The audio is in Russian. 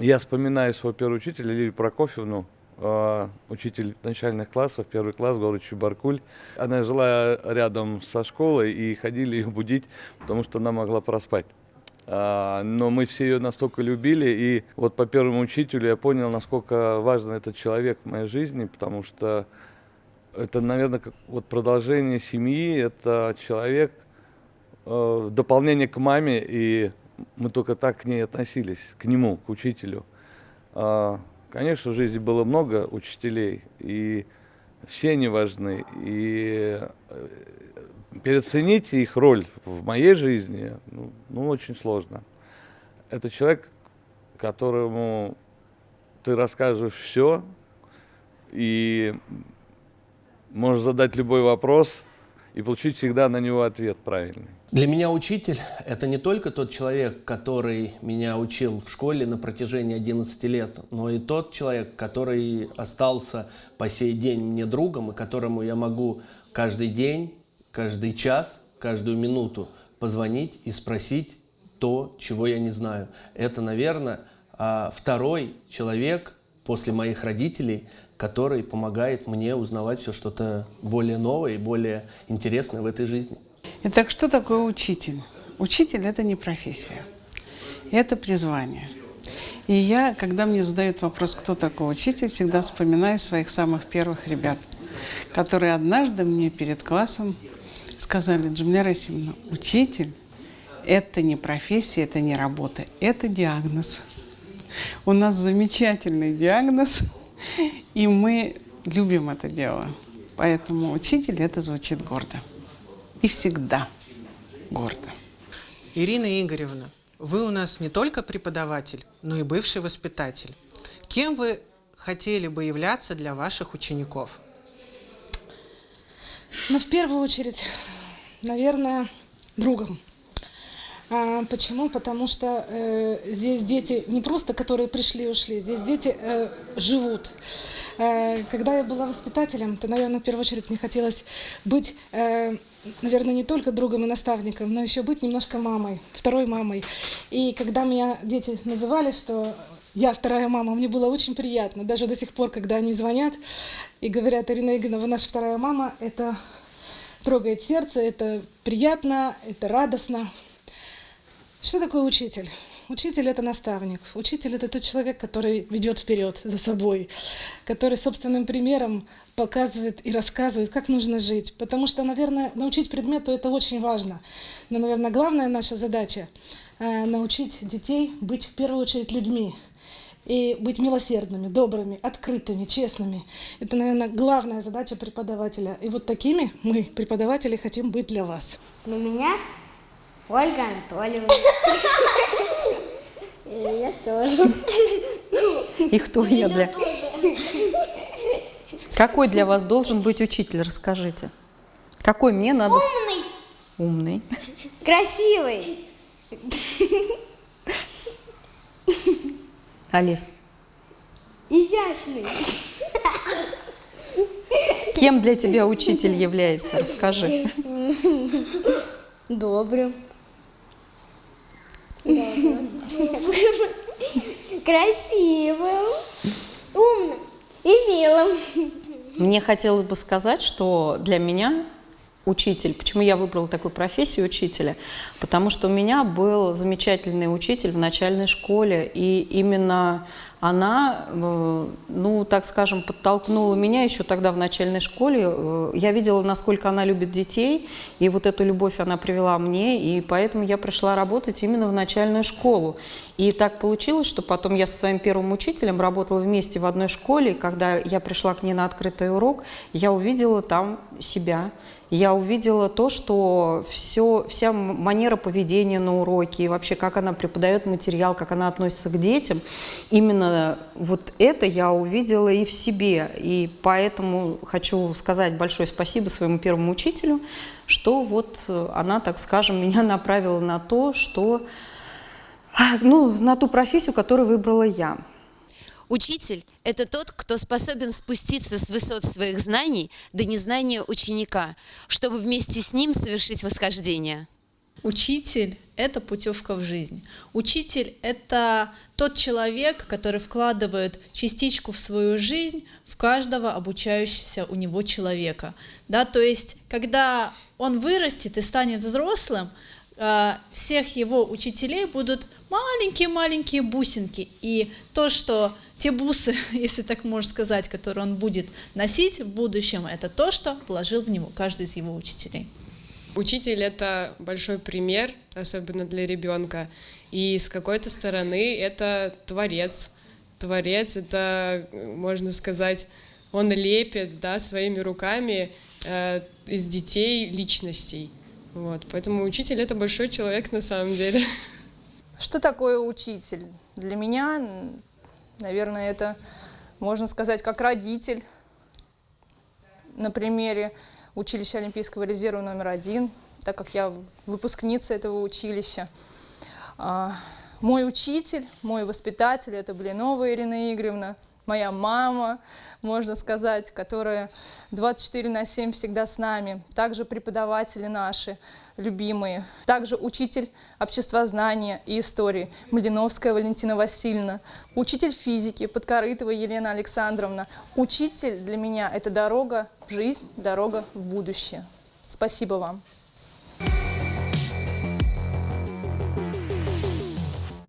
Я вспоминаю своего первого учителя Лилию Прокофьевну, э, учитель начальных классов, первый класс, город Чебаркуль. Она жила рядом со школой и ходили ее будить, потому что она могла проспать. А, но мы все ее настолько любили, и вот по первому учителю я понял, насколько важен этот человек в моей жизни, потому что это, наверное, как вот продолжение семьи, это человек, э, дополнение к маме, и мы только так к ней относились, к нему, к учителю. А, конечно, в жизни было много учителей, и все они важны, и э, переоценить их роль в моей жизни, ну, ну, очень сложно. Это человек, которому ты расскажешь все, и можешь задать любой вопрос, и получить всегда на него ответ правильный. Для меня учитель – это не только тот человек, который меня учил в школе на протяжении 11 лет, но и тот человек, который остался по сей день мне другом, и которому я могу каждый день каждый час, каждую минуту позвонить и спросить то, чего я не знаю. Это, наверное, а, второй человек после моих родителей, который помогает мне узнавать все что-то более новое и более интересное в этой жизни. Итак, что такое учитель? Учитель – это не профессия, это призвание. И я, когда мне задают вопрос, кто такой учитель, всегда вспоминаю своих самых первых ребят, которые однажды мне перед классом сказали, Джамиля Расимовна, учитель – это не профессия, это не работа, это диагноз. У нас замечательный диагноз, и мы любим это дело. Поэтому учитель – это звучит гордо. И всегда гордо. Ирина Игоревна, вы у нас не только преподаватель, но и бывший воспитатель. Кем вы хотели бы являться для ваших учеников? Ну, в первую очередь, наверное, другом. А, почему? Потому что э, здесь дети не просто, которые пришли и ушли, здесь дети э, живут. Э, когда я была воспитателем, то, наверное, в первую очередь мне хотелось быть, э, наверное, не только другом и наставником, но еще быть немножко мамой, второй мамой. И когда меня дети называли, что я вторая мама, мне было очень приятно. Даже до сих пор, когда они звонят и говорят, Ирина Игоревна, вы наша вторая мама, это трогает сердце, это приятно, это радостно. Что такое учитель? Учитель – это наставник. Учитель – это тот человек, который ведет вперед за собой, который собственным примером показывает и рассказывает, как нужно жить. Потому что, наверное, научить предмету – это очень важно. Но, наверное, главная наша задача э, – научить детей быть в первую очередь людьми – и быть милосердными, добрыми, открытыми, честными. Это, наверное, главная задача преподавателя. И вот такими мы, преподаватели, хотим быть для вас. На меня Ольга Анатольевна. И я тоже. И кто я для... Какой для вас должен быть учитель, расскажите. Какой мне надо... Умный. Умный. Красивый. Алис. Изящный. Кем для тебя учитель является? Расскажи. Добрым. Красивым. Умным и милым. Мне хотелось бы сказать, что для меня учитель. Почему я выбрала такую профессию учителя? Потому что у меня был замечательный учитель в начальной школе, и именно она, э, ну, так скажем, подтолкнула меня еще тогда в начальной школе. Э, я видела, насколько она любит детей, и вот эту любовь она привела мне, и поэтому я пришла работать именно в начальную школу. И так получилось, что потом я со своим первым учителем работала вместе в одной школе, и когда я пришла к ней на открытый урок, я увидела там себя, я увидела то, что все, вся манера поведения на уроке, и вообще как она преподает материал, как она относится к детям, именно вот это я увидела и в себе. И поэтому хочу сказать большое спасибо своему первому учителю, что вот она, так скажем, меня направила на то, что, ну, на ту профессию, которую выбрала я. Учитель – это тот, кто способен спуститься с высот своих знаний до незнания ученика, чтобы вместе с ним совершить восхождение. Учитель – это путевка в жизнь. Учитель – это тот человек, который вкладывает частичку в свою жизнь в каждого обучающегося у него человека. Да, то есть, когда он вырастет и станет взрослым, э, всех его учителей будут маленькие-маленькие бусинки. И то, что те бусы, если так можно сказать, которые он будет носить в будущем, это то, что вложил в него каждый из его учителей. Учитель это большой пример, особенно для ребенка. И с какой-то стороны это творец. Творец это, можно сказать, он лепит да, своими руками э, из детей личностей. Вот. Поэтому учитель это большой человек на самом деле. Что такое учитель? Для меня, наверное, это, можно сказать, как родитель. На примере училища Олимпийского резерва номер один, так как я выпускница этого училища. А, мой учитель, мой воспитатель – это Блинова Ирина Игоревна, моя мама, можно сказать, которая 24 на 7 всегда с нами. Также преподаватели наши любимые. Также учитель обществознания и истории Малиновская Валентина Васильевна. Учитель физики Подкорытова Елена Александровна. Учитель для меня – это дорога в жизнь, дорога в будущее. Спасибо вам.